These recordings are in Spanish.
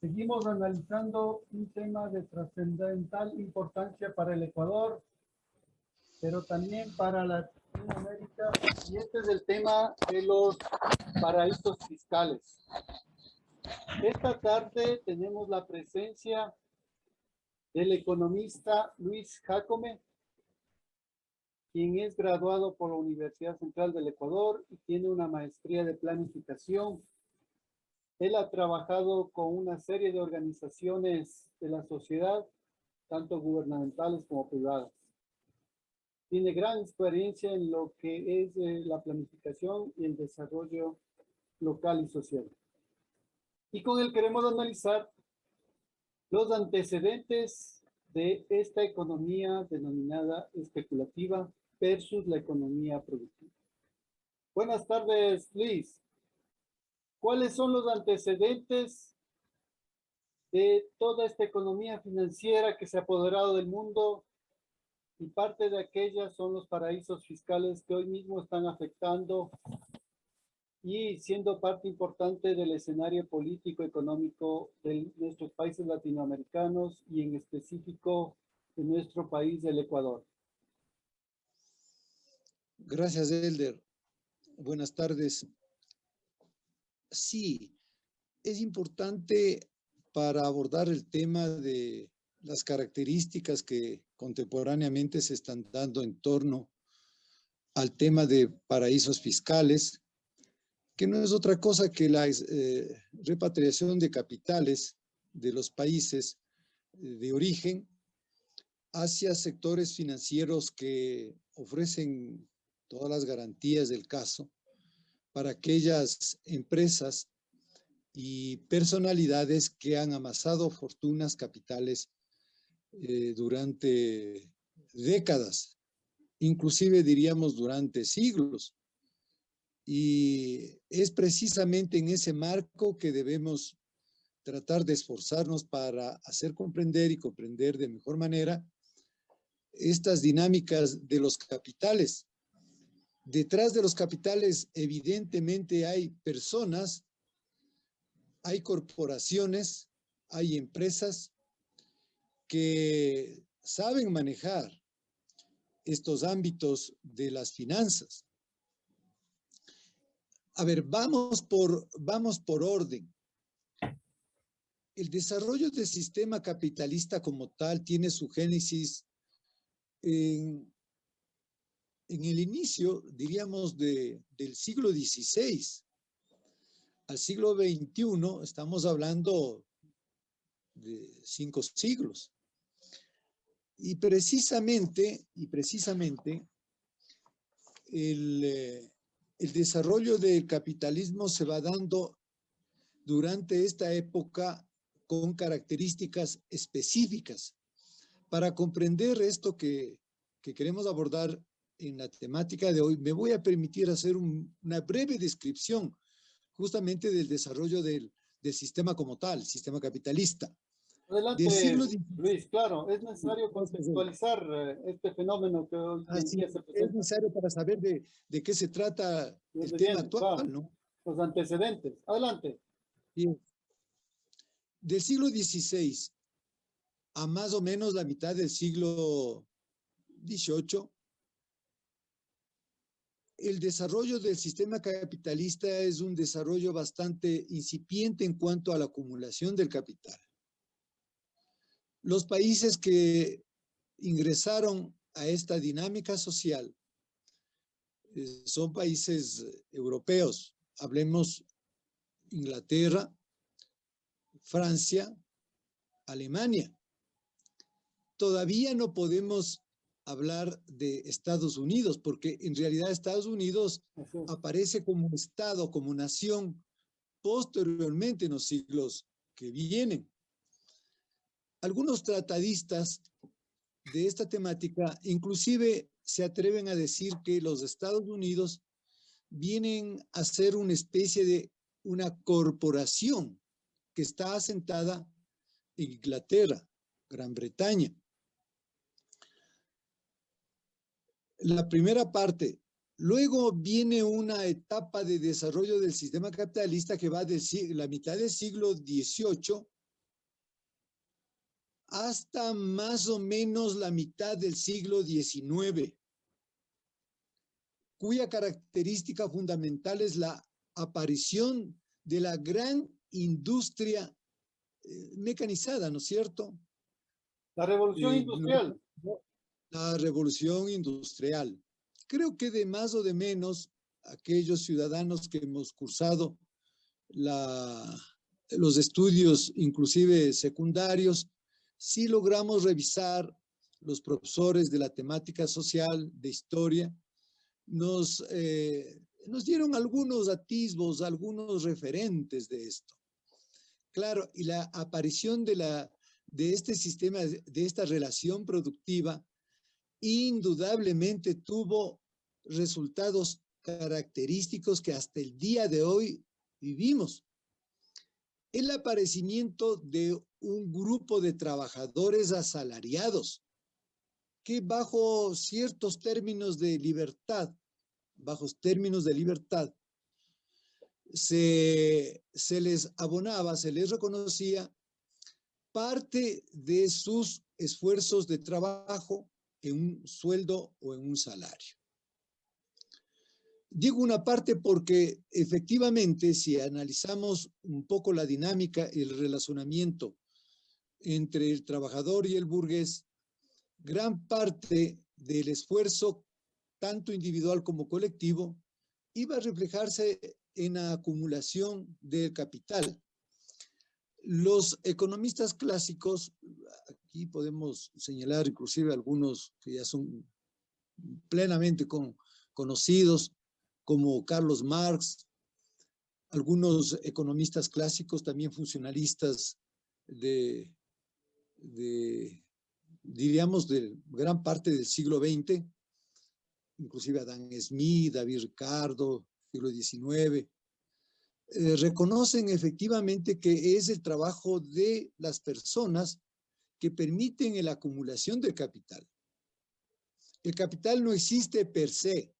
Seguimos analizando un tema de trascendental importancia para el Ecuador, pero también para Latinoamérica, y este es el tema de los paraísos fiscales. Esta tarde tenemos la presencia del economista Luis Jacome, quien es graduado por la Universidad Central del Ecuador y tiene una maestría de planificación. Él ha trabajado con una serie de organizaciones de la sociedad, tanto gubernamentales como privadas. Tiene gran experiencia en lo que es eh, la planificación y el desarrollo local y social. Y con él queremos analizar los antecedentes de esta economía denominada especulativa versus la economía productiva. Buenas tardes, Liz. ¿Cuáles son los antecedentes de toda esta economía financiera que se ha apoderado del mundo y parte de aquellas son los paraísos fiscales que hoy mismo están afectando y siendo parte importante del escenario político económico de nuestros países latinoamericanos y en específico de nuestro país, el Ecuador. Gracias, Elder. Buenas tardes. Sí, es importante para abordar el tema de las características que contemporáneamente se están dando en torno al tema de paraísos fiscales, que no es otra cosa que la eh, repatriación de capitales de los países eh, de origen hacia sectores financieros que ofrecen todas las garantías del caso para aquellas empresas y personalidades que han amasado fortunas capitales eh, durante décadas, inclusive diríamos durante siglos. Y es precisamente en ese marco que debemos tratar de esforzarnos para hacer comprender y comprender de mejor manera estas dinámicas de los capitales. Detrás de los capitales evidentemente hay personas, hay corporaciones, hay empresas que saben manejar estos ámbitos de las finanzas. A ver, vamos por, vamos por orden. El desarrollo del sistema capitalista como tal tiene su génesis en, en el inicio, diríamos, de, del siglo XVI. Al siglo XXI estamos hablando de cinco siglos. Y precisamente, y precisamente, eh, el desarrollo del capitalismo se va dando durante esta época con características específicas. Para comprender esto que, queremos abordar en la temática de hoy, me voy a permitir hacer una breve descripción justamente del desarrollo del, del sistema como tal, sistema capitalista. Adelante, Luis, claro, es necesario contextualizar eh, este fenómeno que hoy se presenta. Es necesario para saber de, de qué se trata el tema actual, ¿no? Los antecedentes. Adelante. Bien. Del siglo XVI a más o menos la mitad del siglo XVIII, el desarrollo del sistema capitalista es un desarrollo bastante incipiente en cuanto a la acumulación del capital. Los países que ingresaron a esta dinámica social eh, son países europeos. Hablemos Inglaterra, Francia, Alemania. Todavía no podemos hablar de Estados Unidos, porque en realidad Estados Unidos aparece como Estado, como nación, posteriormente en los siglos que vienen. Algunos tratadistas de esta temática inclusive se atreven a decir que los Estados Unidos vienen a ser una especie de una corporación que está asentada en Inglaterra, Gran Bretaña. La primera parte. Luego viene una etapa de desarrollo del sistema capitalista que va de la mitad del siglo XVIII hasta más o menos la mitad del siglo XIX, cuya característica fundamental es la aparición de la gran industria eh, mecanizada, ¿no es cierto? La revolución Eh, industrial. La revolución industrial. Creo que de más o de menos, aquellos ciudadanos que hemos cursado la, los estudios, inclusive secundarios, sí logramos revisar los profesores de la temática social, de historia, nos, eh, nos dieron algunos atisbos, algunos referentes de esto. Claro, y la aparición de, la, de este sistema, de esta relación productiva, indudablemente tuvo resultados característicos que hasta el día de hoy vivimos. El aparecimiento de un grupo de trabajadores asalariados que bajo ciertos términos de libertad, bajo términos de libertad, se, se les abonaba, se les reconocía parte de sus esfuerzos de trabajo en un sueldo o en un salario. Digo una parte porque efectivamente si analizamos un poco la dinámica y el relacionamiento entre el trabajador y el burgués, gran parte del esfuerzo, tanto individual como colectivo, iba a reflejarse en la acumulación del capital. Los economistas clásicos, aquí podemos señalar inclusive algunos que ya son plenamente con, conocidos, como Carlos Marx, algunos economistas clásicos, también funcionalistas de, de, diríamos, de gran parte del siglo XX, inclusive Adam Smith, David Ricardo, siglo XIX, eh, reconocen efectivamente que es el trabajo de las personas que permiten la acumulación del capital. El capital no existe per se.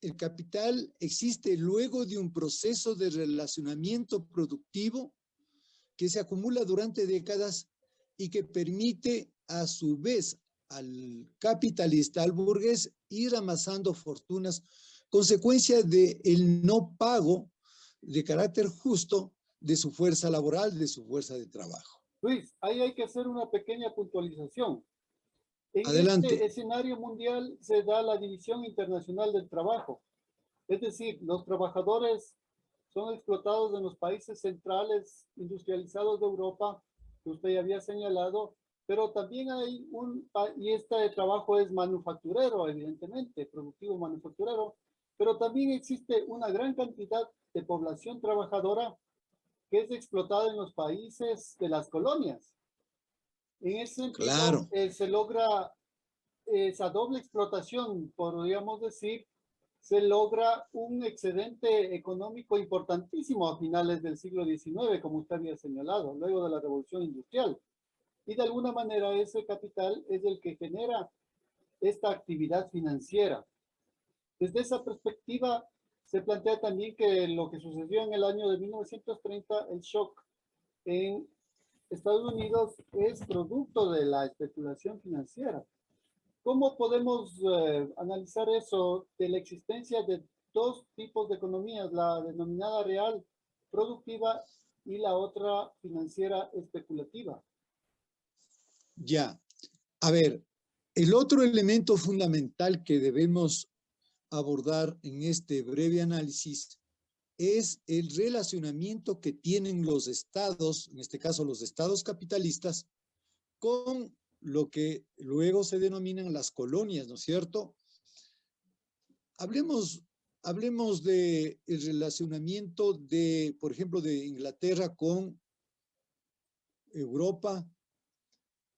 El capital existe luego de un proceso de relacionamiento productivo que se acumula durante décadas y que permite a su vez al capitalista, al burgués, ir amasando fortunas, consecuencia del el no pago de carácter justo de su fuerza laboral, de su fuerza de trabajo. Luis, ahí hay que hacer una pequeña puntualización. En Adelante. este escenario mundial se da la división internacional del trabajo. Es decir, los trabajadores son explotados en los países centrales industrializados de Europa, que usted ya había señalado, pero también hay un, y este trabajo es manufacturero, evidentemente, productivo manufacturero, pero también existe una gran cantidad de población trabajadora que es explotada en los países de las colonias. En ese sentido, Claro. eh, se logra esa doble explotación, podríamos decir, se logra un excedente económico importantísimo a finales del siglo XIX, como usted había señalado, luego de la revolución industrial. Y de alguna manera ese capital es el que genera esta actividad financiera. Desde esa perspectiva, se plantea también que lo que sucedió en el año de 1930, el shock en Estados Unidos, es producto de la especulación financiera. ¿Cómo podemos eh, analizar eso de la existencia de dos tipos de economías, la denominada real productiva y la otra financiera especulativa? Ya. A ver, el otro elemento fundamental que debemos abordar en este breve análisis es el relacionamiento que tienen los estados, en este caso los estados capitalistas, con lo que luego se denominan las colonias, ¿no es cierto? Hablemos, hablemos de el relacionamiento de, por ejemplo, de Inglaterra con Europa,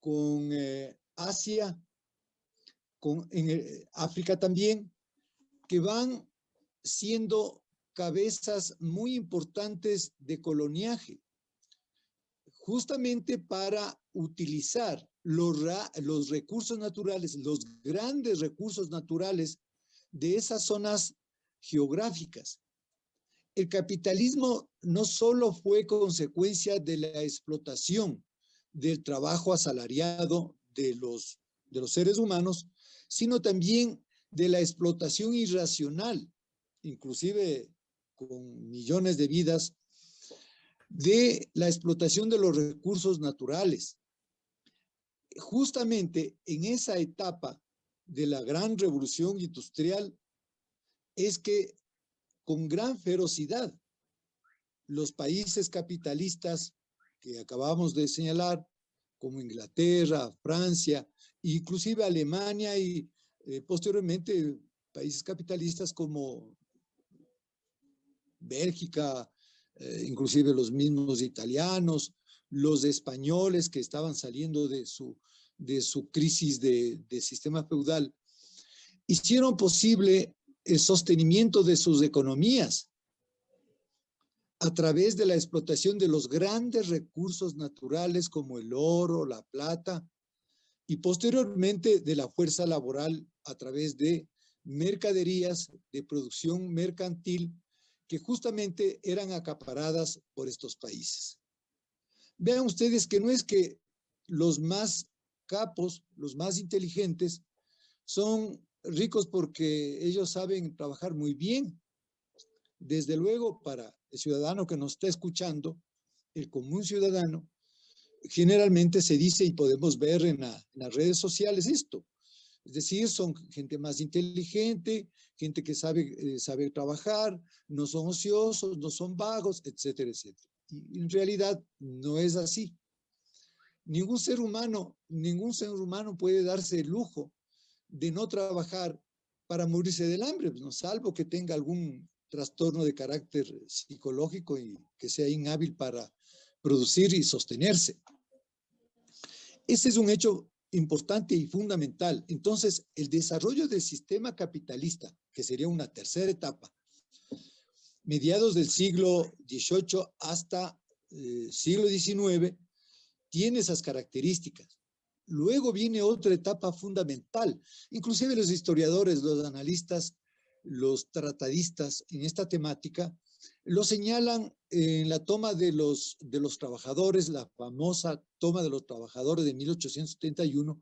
con eh, Asia, con eh, África también, que van siendo cabezas muy importantes de coloniaje, justamente para utilizar los, los recursos naturales, los grandes recursos naturales de esas zonas geográficas. El capitalismo no solo fue consecuencia de la explotación del trabajo asalariado de los, de los seres humanos, sino también de la explotación irracional, inclusive con millones de vidas, de la explotación de los recursos naturales. Justamente en esa etapa de la gran revolución industrial es que con gran ferocidad los países capitalistas que acabamos de señalar, como Inglaterra, Francia, inclusive Alemania y eh, posteriormente países capitalistas como Bélgica, eh, inclusive los mismos italianos, los españoles que estaban saliendo de su, de su crisis de, de sistema feudal, hicieron posible el sostenimiento de sus economías a través de la explotación de los grandes recursos naturales como el oro, la plata, y posteriormente de la fuerza laboral a través de mercaderías de producción mercantil que justamente eran acaparadas por estos países. Vean ustedes que no es que los más capos, los más inteligentes, son ricos porque ellos saben trabajar muy bien. Desde luego, para el ciudadano que nos está escuchando, el común ciudadano, generalmente se dice y podemos ver en, las redes sociales esto. Es decir, son gente más inteligente, gente que sabe, eh, sabe trabajar, no son ociosos, no son vagos, etcétera, etcétera. Y en realidad no es así. Ningún ser humano, ningún ser humano puede darse el lujo de no trabajar para morirse del hambre, ¿no? salvo que tenga algún trastorno de carácter psicológico y que sea inhábil para producir y sostenerse. Ese es un hecho importante y fundamental. Entonces, el desarrollo del sistema capitalista, que sería una tercera etapa, mediados del siglo XVIII hasta eh, siglo XIX, tiene esas características. Luego viene otra etapa fundamental. Inclusive los historiadores, los analistas, los tratadistas en esta temática, lo señalan en la toma de los, de los trabajadores, la famosa toma de los trabajadores de 1871,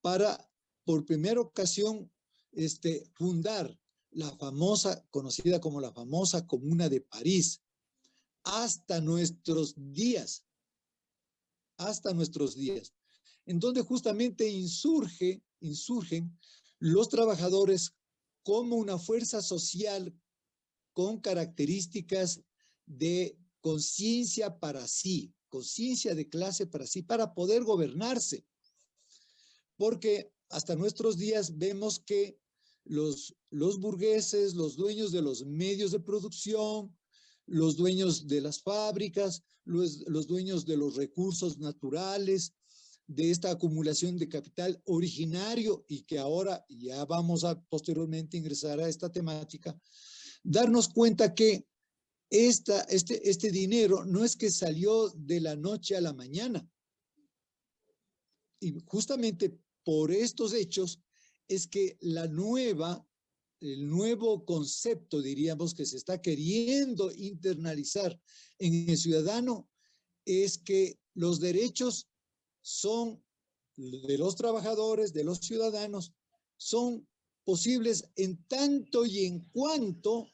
para por primera ocasión este, fundar la famosa, conocida como la famosa Comuna de París, hasta nuestros días, hasta nuestros días, en donde justamente insurge, insurgen los trabajadores como una fuerza social con características de conciencia para sí, conciencia de clase para sí, para poder gobernarse. Porque hasta nuestros días vemos que los, burgueses, los dueños de los medios de producción, los dueños de las fábricas, los dueños de los recursos naturales, de esta acumulación de capital originario y que ahora ya vamos a posteriormente ingresar a esta temática, darnos cuenta que esta, este, este dinero no es que salió de la noche a la mañana. Y justamente por estos hechos es que la nueva, el nuevo concepto, diríamos, que se está queriendo internalizar en el ciudadano es que los derechos son de los trabajadores, de los ciudadanos, son posibles en tanto y en cuanto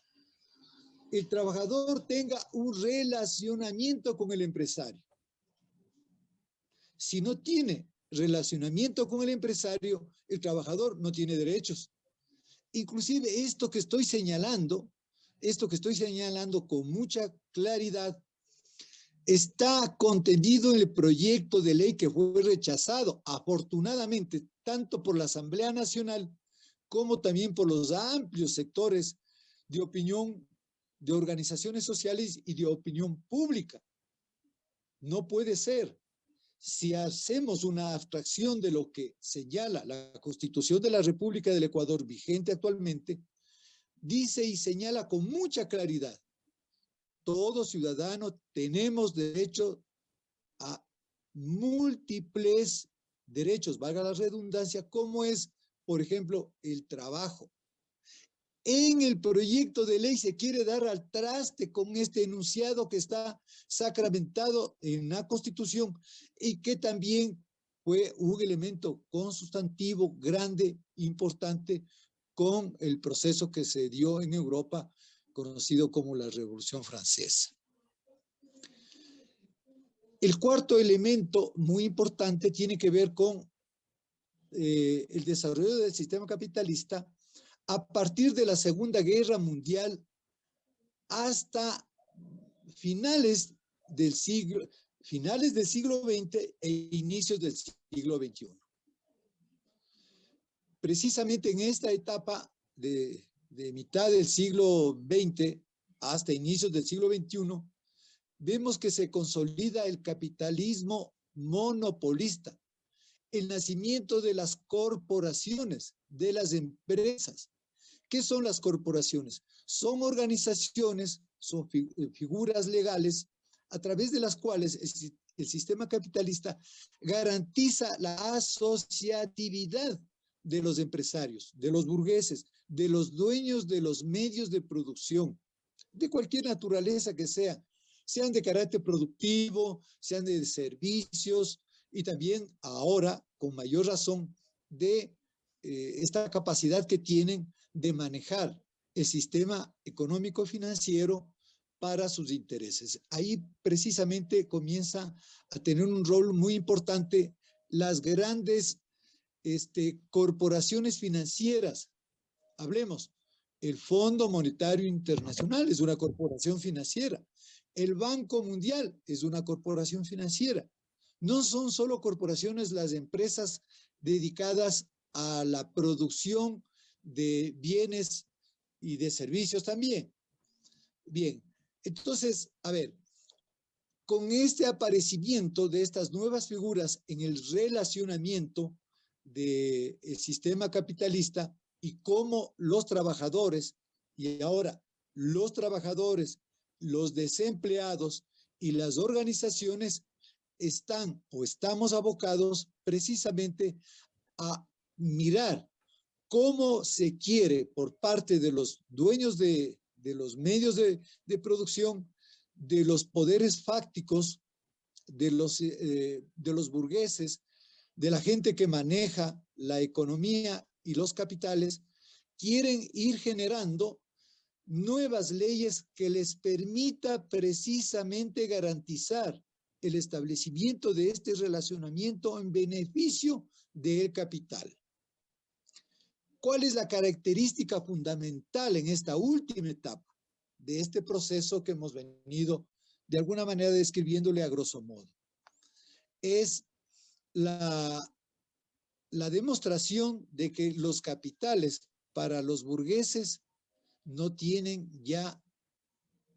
el trabajador tenga un relacionamiento con el empresario. Si no tiene relacionamiento con el empresario, el trabajador no tiene derechos. Inclusive esto que estoy señalando, esto que estoy señalando con mucha claridad, está contenido en el proyecto de ley que fue rechazado, afortunadamente, tanto por la Asamblea Nacional como también por los amplios sectores de opinión de organizaciones sociales y de opinión pública. No puede ser. Si hacemos una abstracción de lo que señala la Constitución de la República del Ecuador vigente actualmente, dice y señala con mucha claridad, todo ciudadano tenemos derecho a múltiples derechos, valga la redundancia, como es, por ejemplo, el trabajo, en el proyecto de ley se quiere dar al traste con este enunciado que está sacramentado en la Constitución y que también fue un elemento consustantivo grande, importante, con el proceso que se dio en Europa, conocido como la Revolución Francesa. El cuarto elemento muy importante tiene que ver con eh, el desarrollo del sistema capitalista a partir de la Segunda Guerra Mundial hasta finales del siglo, finales del siglo XX e inicios del siglo XXI. Precisamente en esta etapa de, de mitad del siglo XX hasta inicios del siglo XXI, vemos que se consolida el capitalismo monopolista, el nacimiento de las corporaciones, de las empresas. ¿Qué son las corporaciones? Son organizaciones, son eh, figuras legales a través de las cuales el sistema capitalista garantiza la asociatividad de los empresarios, de los burgueses, de los dueños de los medios de producción, de cualquier naturaleza que sea, sean de carácter productivo, sean de servicios, y también ahora, con mayor razón, de eh, esta capacidad que tienen de manejar el sistema económico financiero para sus intereses. Ahí precisamente comienza a tener un rol muy importante las grandes este, corporaciones financieras. Hablemos, el Fondo Monetario Internacional es una corporación financiera. El Banco Mundial es una corporación financiera. No son solo corporaciones las empresas dedicadas a la producción de bienes y de servicios también. Bien, entonces, a ver, con este aparecimiento de estas nuevas figuras en el relacionamiento del sistema capitalista y cómo los trabajadores, y ahora los trabajadores, los desempleados y las organizaciones están o estamos abocados precisamente a mirar cómo se quiere por parte de los dueños de, los medios de, producción, de los poderes fácticos, de los, eh, de los burgueses, de la gente que maneja la economía y los capitales, quieren ir generando nuevas leyes que les permita precisamente garantizar el establecimiento de este relacionamiento en beneficio del capital. ¿Cuál es la característica fundamental en esta última etapa de este proceso que hemos venido de alguna manera describiéndole a grosso modo? Es la, la demostración de que los capitales para los burgueses no tienen ya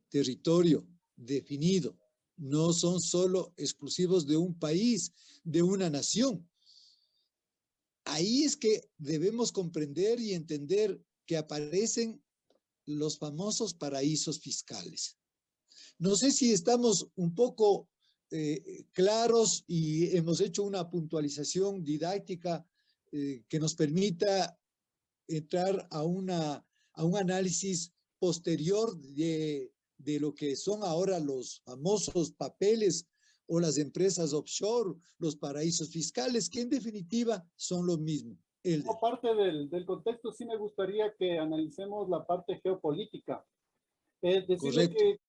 territorio definido, no son solo exclusivos de un país, de una nación. Ahí es que debemos comprender y entender que aparecen los famosos paraísos fiscales. No sé si estamos un poco eh, claros y hemos hecho una puntualización didáctica eh, que nos permita entrar a, una, a un análisis posterior de de lo que son ahora los famosos papeles o las empresas offshore, los paraísos fiscales, que en definitiva son lo mismo. Aparte del, del, contexto, sí me gustaría que analicemos la parte geopolítica. Es decir, que